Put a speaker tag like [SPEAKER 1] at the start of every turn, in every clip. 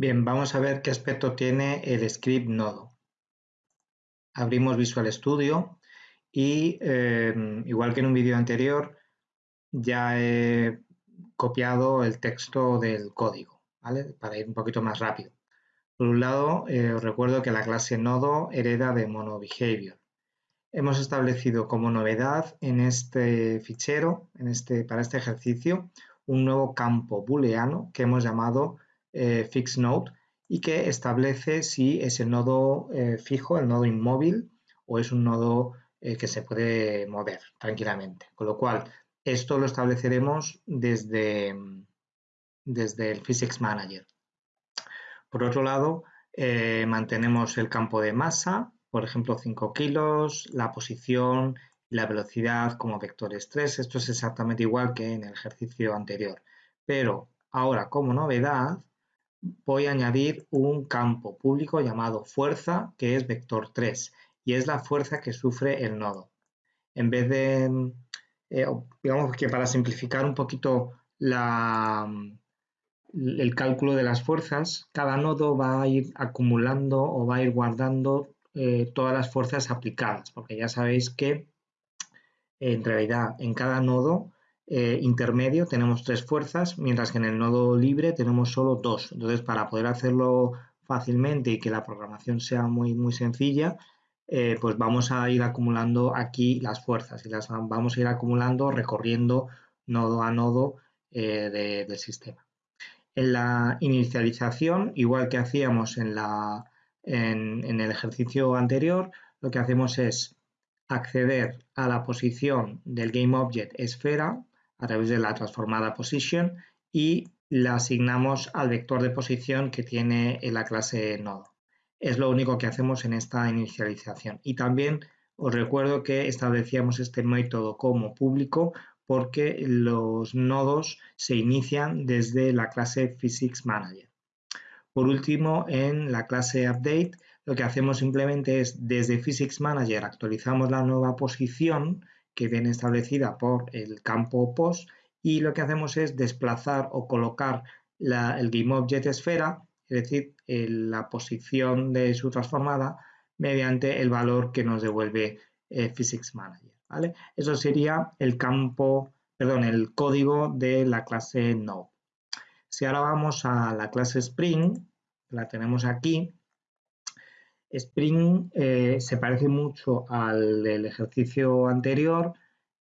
[SPEAKER 1] Bien, vamos a ver qué aspecto tiene el script nodo. Abrimos Visual Studio y em, igual que en un vídeo anterior ya he copiado el texto del código, ¿vale? Para ir un poquito más rápido. Por un lado, eh, os recuerdo que la clase nodo hereda de monoBehavior. Hemos establecido como novedad en este fichero, en este, para este ejercicio, un nuevo campo booleano que hemos llamado eh, FixNode y que establece si es el nodo eh, fijo, el nodo inmóvil o es un nodo eh, que se puede mover tranquilamente. Con lo cual, esto lo estableceremos desde, desde el Physics Manager. Por otro lado, mantenemos el campo de masa, por ejemplo 5 kilos, la posición la velocidad como vectores 3. Esto es exactamente igual que en el ejercicio anterior. Pero ahora como novedad voy a añadir un campo público llamado fuerza, que es vector 3, y es la fuerza que sufre el nodo. En vez de, eh, digamos que para simplificar un poquito el cálculo de las fuerzas, cada nodo va a ir acumulando o va a ir guardando eh, todas las fuerzas aplicadas, porque ya sabéis que en realidad en cada nodo eh, intermedio tenemos tres fuerzas, mientras que en el nodo libre tenemos solo dos. Entonces, para poder hacerlo fácilmente y que la programación sea muy, muy sencilla, eh, pues vamos a ir acumulando aquí las fuerzas y las vamos a ir acumulando recorriendo nodo a nodo eh, del sistema. En la inicialización, igual que hacíamos en, la, en el ejercicio anterior, lo que hacemos es acceder a la posición del GameObject esfera a través de la transformada position y la asignamos al vector de posición que tiene en la clase nodo. Es lo único que hacemos en esta inicialización. Y también os recuerdo que establecíamos este método como público porque los nodos se inician desde la clase Physics Manager. Por último, en la clase Update, lo que hacemos simplemente es desde Physics Manager actualizamos la nueva posición que viene establecida por el campo post y lo que hacemos es desplazar o colocar el GameObject esfera, es decir, la posición de su transformada mediante el valor que nos devuelve eh, Physics Manager. ¿vale? Eso sería el campo, perdón, el código de la clase Node. Si ahora vamos a la clase Spring, la tenemos aquí, Spring eh, se parece mucho al ejercicio anterior.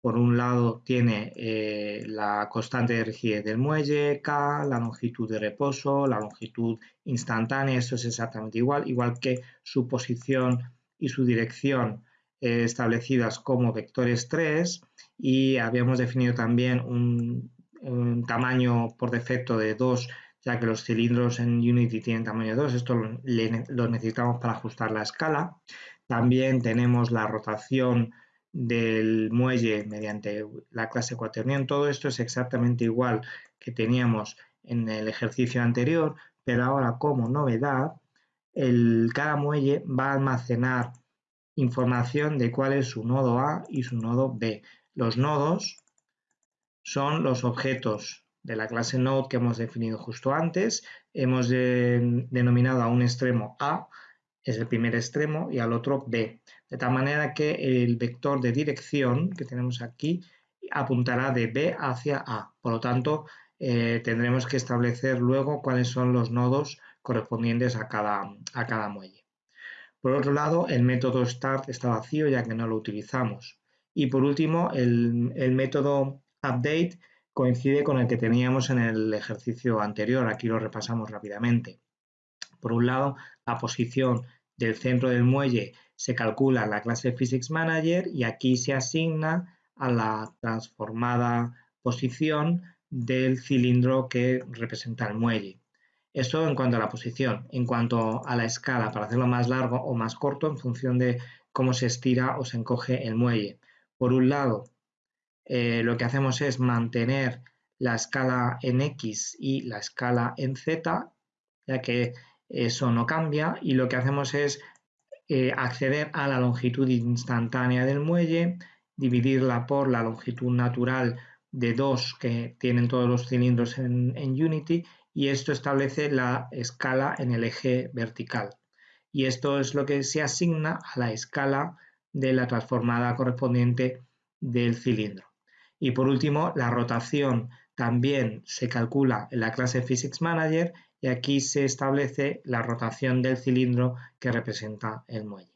[SPEAKER 1] Por un lado tiene eh, la constante de rigidez del muelle, K, la longitud de reposo, la longitud instantánea, eso es exactamente igual, igual que su posición y su dirección eh, establecidas como vectores 3 y habíamos definido también un, un tamaño por defecto de 2 que los cilindros en Unity tienen tamaño 2, esto lo, necesitamos para ajustar la escala. También tenemos la rotación del muelle mediante la clase cuaternion. Todo esto es exactamente igual que teníamos en el ejercicio anterior, pero ahora como novedad, el, cada muelle va a almacenar información de cuál es su nodo A y su nodo B. Los nodos son los objetos de la clase node que hemos definido justo antes. Hemos denominado a un extremo A, es el primer extremo, y al otro B. De tal manera que el vector de dirección que tenemos aquí apuntará de B hacia A. Por lo tanto, eh, tendremos que establecer luego cuáles son los nodos correspondientes a cada, a cada muelle. Por otro lado, el método start está vacío ya que no lo utilizamos. Y por último, el, el método update coincide con el que teníamos en el ejercicio anterior. Aquí lo repasamos rápidamente. Por un lado, la posición del centro del muelle se calcula en la clase Physics Manager y aquí se asigna a la transformada posición del cilindro que representa el muelle. Eso en cuanto a la posición. En cuanto a la escala, para hacerlo más largo o más corto en función de cómo se estira o se encoge el muelle. Por un lado, eh, lo que hacemos es mantener la escala en X y la escala en Z, ya que eso no cambia, y lo que hacemos es eh, acceder a la longitud instantánea del muelle, dividirla por la longitud natural de 2 que tienen todos los cilindros en, Unity y esto establece la escala en el eje vertical. Y esto es lo que se asigna a la escala de la transformada correspondiente del cilindro. Y por último, la rotación también se calcula en la clase Physics Manager y aquí se establece la rotación del cilindro que representa el muelle.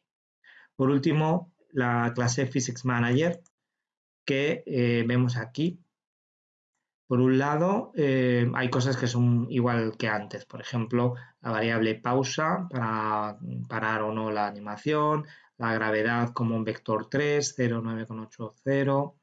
[SPEAKER 1] Por último, la clase Physics Manager que eh, vemos aquí. Por un lado, eh, hay cosas que son igual que antes. Por ejemplo, la variable pausa para parar o no la animación, la gravedad como un vector 3, 0, 9,80,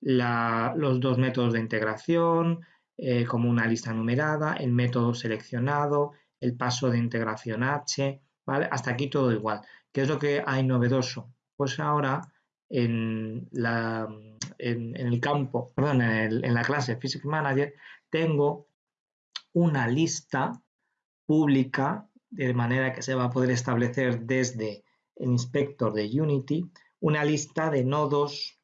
[SPEAKER 1] los dos métodos de integración eh, como una lista numerada, el método seleccionado, el paso de integración H, ¿vale? Hasta aquí todo igual. ¿Qué es lo que hay novedoso? Pues ahora en, la, en, el campo, perdón, en, en la clase Physics Manager tengo una lista pública de manera que se va a poder establecer desde el inspector de Unity una lista de nodos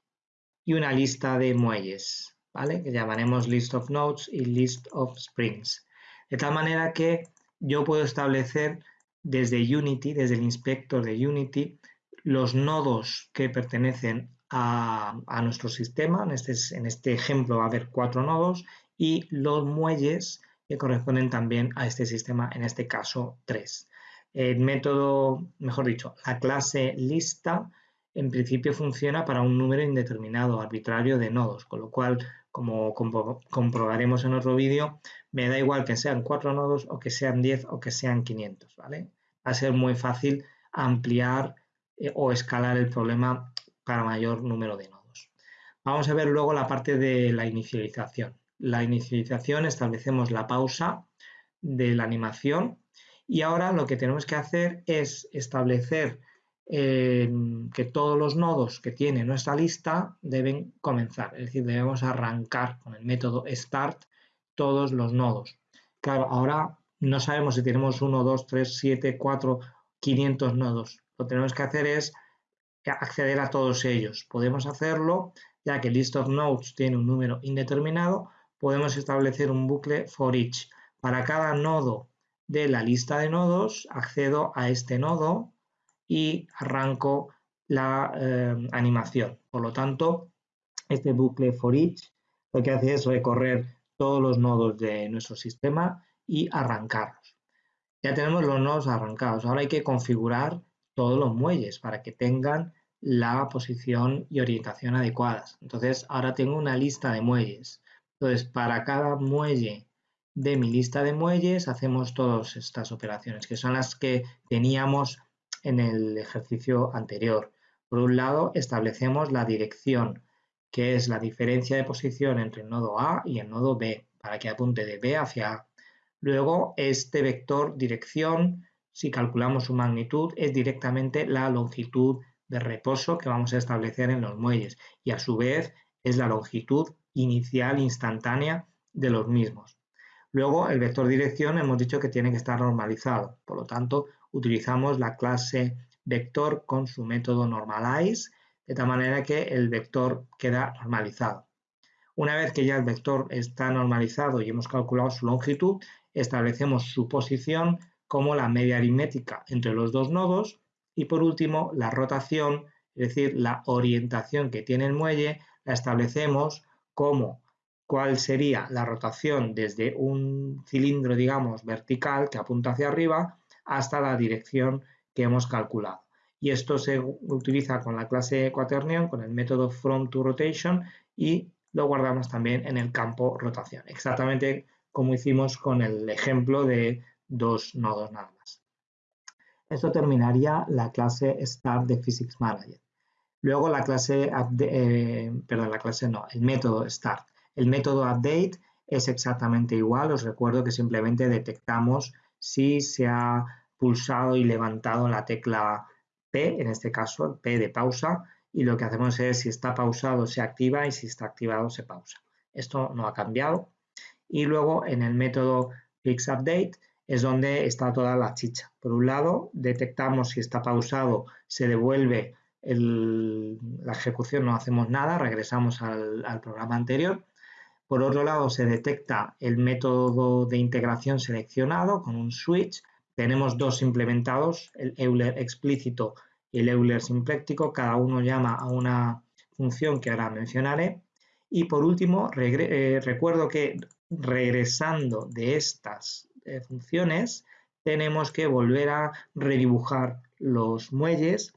[SPEAKER 1] y una lista de muelles, ¿vale? Que llamaremos list of nodes y list of springs. De tal manera que yo puedo establecer desde Unity, desde el inspector de Unity, los nodos que pertenecen a, nuestro sistema. En este, en este ejemplo va a haber cuatro nodos y los muelles que corresponden también a este sistema, en este caso tres. El método, mejor dicho, la clase lista en principio funciona para un número indeterminado, arbitrario de nodos, con lo cual, como comprobaremos en otro vídeo, me da igual que sean cuatro nodos o que sean 10 o que sean 500, ¿vale? Va a ser muy fácil ampliar eh, o escalar el problema para mayor número de nodos. Vamos a ver luego la parte de la inicialización. La inicialización establecemos la pausa de la animación y ahora lo que tenemos que hacer es establecer que todos los nodos que tiene nuestra lista deben comenzar, es decir, debemos arrancar con el método start todos los nodos. Claro, ahora no sabemos si tenemos 1, 2, 3, 7, 4, 500 nodos. Lo que tenemos que hacer es acceder a todos ellos. Podemos hacerlo ya que list of nodes tiene un número indeterminado, podemos establecer un bucle for each. Para cada nodo de la lista de nodos, accedo a este nodo y arranco la eh, animación. Por lo tanto, este bucle for each lo que hace es recorrer todos los nodos de nuestro sistema y arrancarlos. Ya tenemos los nodos arrancados. Ahora hay que configurar todos los muelles para que tengan la posición y orientación adecuadas. Entonces, ahora tengo una lista de muelles. Entonces, para cada muelle de mi lista de muelles hacemos todas estas operaciones, que son las que teníamos en el ejercicio anterior. Por un lado, establecemos la dirección, que es la diferencia de posición entre el nodo A y el nodo B, para que apunte de B hacia A. Luego, este vector dirección, si calculamos su magnitud, es directamente la longitud de reposo que vamos a establecer en los muelles y a su vez es la longitud inicial instantánea de los mismos. Luego, el vector dirección hemos dicho que tiene que estar normalizado, por lo tanto, utilizamos la clase vector con su método normalize, de tal manera que el vector queda normalizado. Una vez que ya el vector está normalizado y hemos calculado su longitud, establecemos su posición como la media aritmética entre los dos nodos y por último la rotación, es decir, la orientación que tiene el muelle, la establecemos como cuál sería la rotación desde un cilindro, digamos, vertical que apunta hacia arriba hasta la dirección que hemos calculado. Y esto se utiliza con la clase quaternion, con el método from to rotation y lo guardamos también en el campo rotación, exactamente como hicimos con el ejemplo de dos nodos nada más. Esto terminaría la clase start de Physics Manager. Luego la clase, eh, perdón, la clase no, el método start. El método update es exactamente igual, os recuerdo que simplemente detectamos si se ha pulsado y levantado la tecla P, en este caso P de pausa, y lo que hacemos es si está pausado se activa y si está activado se pausa. Esto no ha cambiado. Y luego en el método FixUpdate es donde está toda la chicha. Por un lado, detectamos si está pausado, se devuelve la ejecución, no hacemos nada, regresamos al programa anterior. Por otro lado, se detecta el método de integración seleccionado con un switch. Tenemos dos implementados, el Euler explícito y el Euler simpléctico. Cada uno llama a una función que ahora mencionaré. Y por último, eh, recuerdo que regresando de estas eh, funciones, tenemos que volver a redibujar los muelles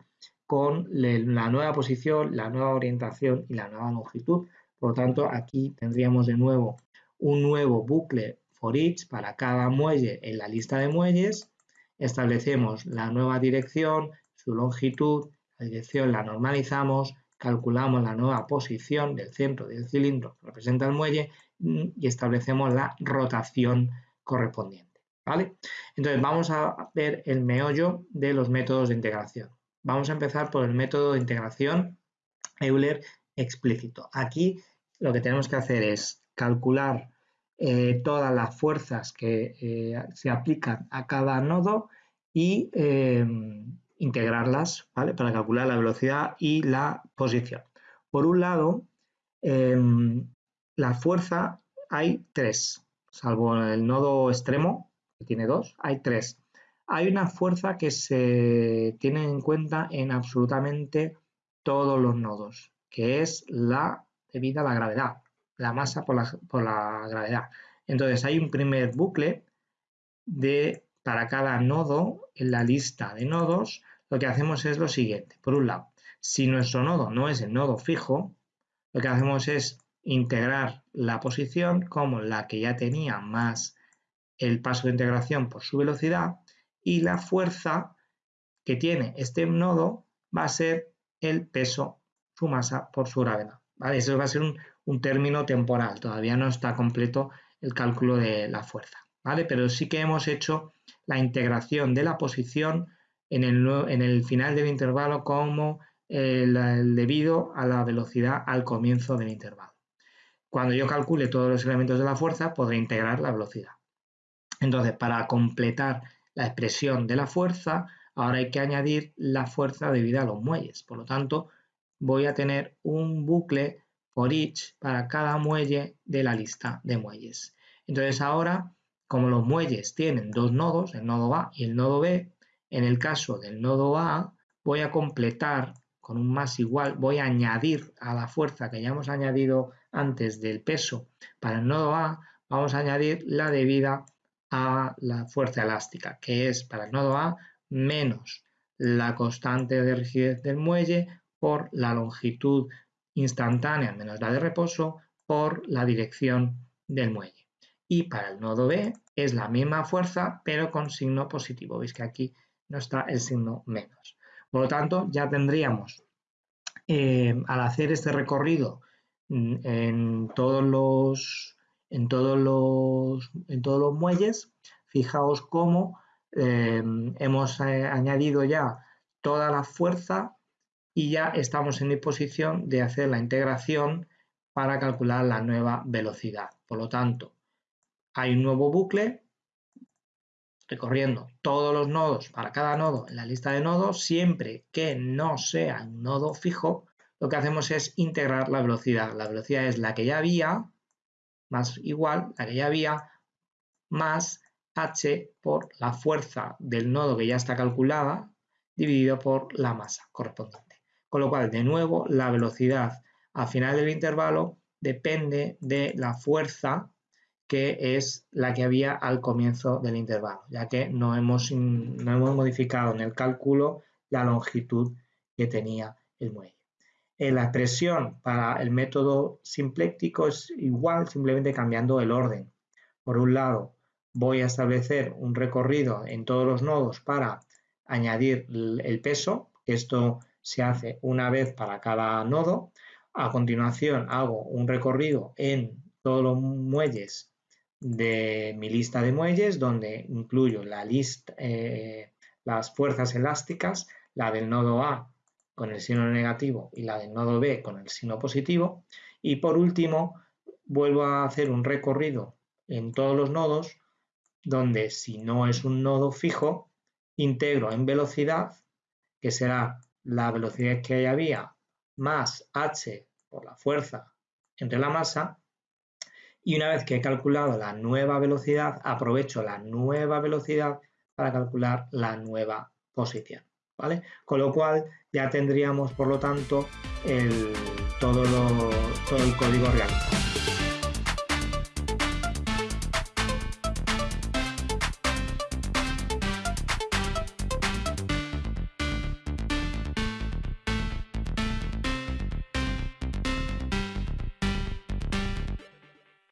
[SPEAKER 1] con la nueva posición, la nueva orientación y la nueva longitud. Por lo tanto, aquí tendríamos de nuevo un nuevo bucle for each para cada muelle en la lista de muelles. Establecemos la nueva dirección, su longitud, la dirección la normalizamos, calculamos la nueva posición del centro del cilindro que representa el muelle y establecemos la rotación correspondiente. ¿vale? Entonces vamos a ver el meollo de los métodos de integración. Vamos a empezar por el método de integración Euler explícito. Aquí lo que tenemos que hacer es calcular eh, todas las fuerzas que eh, se aplican a cada nodo y em, integrarlas ¿vale? para calcular la velocidad y la posición. Por un lado, em, la fuerza hay tres, salvo el nodo extremo, que tiene dos, hay tres. Hay una fuerza que se tiene en cuenta en absolutamente todos los nodos, que es la debida a la gravedad, la masa por la, gravedad. Entonces hay un primer bucle de, para cada nodo en la lista de nodos, lo que hacemos es lo siguiente. Por un lado, si nuestro nodo no es el nodo fijo, lo que hacemos es integrar la posición como la que ya tenía más el paso de integración por su velocidad y la fuerza que tiene este nodo va a ser el peso, su masa por su gravedad. ¿vale? Eso va a ser un, término temporal, todavía no está completo el cálculo de la fuerza. ¿vale? Pero sí que hemos hecho la integración de la posición en el, en el final del intervalo como el debido a la velocidad al comienzo del intervalo. Cuando yo calcule todos los elementos de la fuerza, podré integrar la velocidad. Entonces, para completar la expresión de la fuerza, ahora hay que añadir la fuerza debida a los muelles. Por lo tanto, voy a tener un bucle for each para cada muelle de la lista de muelles. Entonces ahora, como los muelles tienen dos nodos, el nodo A y el nodo B, en el caso del nodo A voy a completar con un más igual, voy a añadir a la fuerza que ya hemos añadido antes del peso para el nodo A, vamos a añadir la debida a la fuerza elástica, que es para el nodo A menos la constante de rigidez del muelle por la longitud instantánea menos la de reposo por la dirección del muelle. Y para el nodo B es la misma fuerza, pero con signo positivo. Veis que aquí no está el signo menos. Por lo tanto, ya tendríamos, eh, al hacer este recorrido mm, en todos los, en todos los, en todos los muelles, fijaos cómo eh, hemos eh, añadido ya toda la fuerza y ya estamos en disposición de hacer la integración para calcular la nueva velocidad. Por lo tanto, hay un nuevo bucle recorriendo todos los nodos para cada nodo en la lista de nodos, siempre que no sea un nodo fijo, lo que hacemos es integrar la velocidad. La velocidad es la que ya había, más igual, la que ya había, más h por la fuerza del nodo que ya está calculada, dividido por la masa correspondiente. Con lo cual, de nuevo, la velocidad al final del intervalo depende de la fuerza que es la que había al comienzo del intervalo, ya que no hemos, no hemos modificado en el cálculo la longitud que tenía el muelle. En la expresión para el método simpléctico es igual, simplemente cambiando el orden. Por un lado, voy a establecer un recorrido en todos los nodos para añadir el peso. Esto se hace una vez para cada nodo. A continuación hago un recorrido en todos los muelles de mi lista de muelles donde incluyo la lista, eh, las fuerzas elásticas, la del nodo A con el signo negativo y la del nodo B con el signo positivo. Y por último, vuelvo a hacer un recorrido en todos los nodos donde si no es un nodo fijo, integro en velocidad, que será la velocidad que había más h por la fuerza entre la masa, y una vez que he calculado la nueva velocidad, aprovecho la nueva velocidad para calcular la nueva posición. ¿vale? Con lo cual ya tendríamos, por lo tanto, el, todo, todo el código realizado.